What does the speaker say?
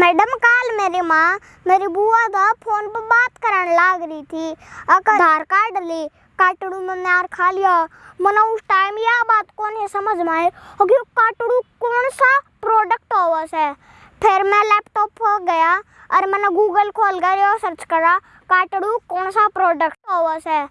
Madam, कल मेरी माँ, मेरी बुआ दा फ़ोन पर बात करने लाग रही थी। आधार कार्ड ली काटड़ू मैंने यार खा लिया। मना उस टाइम यह बात कौन है समझ में आए कि काटड़ू कौन सा प्रोडक्ट होवा है फिर मैं लैपटॉप हो गया और मैंने गूगल खोल कर सर्च करा काटड़ू कौन सा प्रोडक्ट होवा है